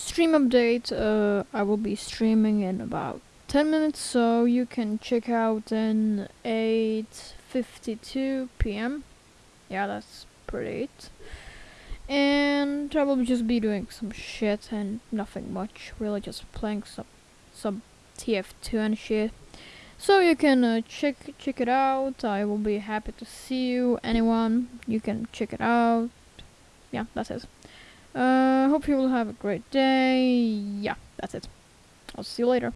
stream update. Uh, I will be streaming in about 10 minutes, so you can check out in 8:52 p.m. Yeah, that's pretty it. And I will just be doing some shit and nothing much, really just playing some some TF2 and shit. So you can uh, check check it out. I will be happy to see you. Anyone, you can check it out. Yeah, that's it. Uh, hope you will have a great day. Yeah, that's it. I'll see you later.